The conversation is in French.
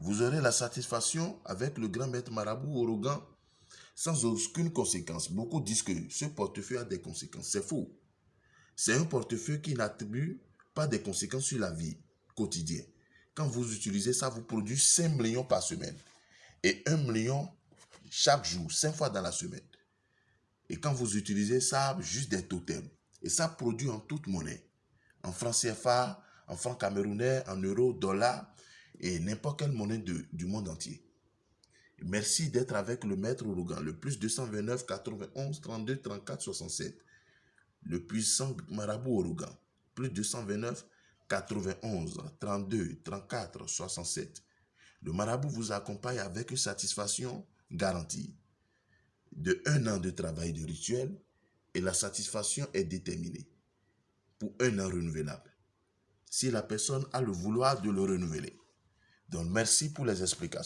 Vous aurez la satisfaction avec le grand maître marabout Orogan sans aucune conséquence. Beaucoup disent que ce portefeuille a des conséquences. C'est faux. C'est un portefeuille qui n'attribue pas des conséquences sur la vie quotidienne. Quand vous utilisez ça, vous produisez 5 millions par semaine. Et 1 million chaque jour, 5 fois dans la semaine. Et quand vous utilisez ça, juste des totems. Et ça produit en toute monnaie. En francs CFA, en francs camerounais, en euros, dollars et n'importe quelle monnaie du monde entier. Merci d'être avec le maître Orogan, le plus 229 91 32 34 67. Le puissant marabout Orogan, plus 229 91 32 34 67. Le marabout vous accompagne avec une satisfaction garantie de un an de travail de rituel et la satisfaction est déterminée pour un an renouvelable. Si la personne a le vouloir de le renouveler. Donc merci pour les explications.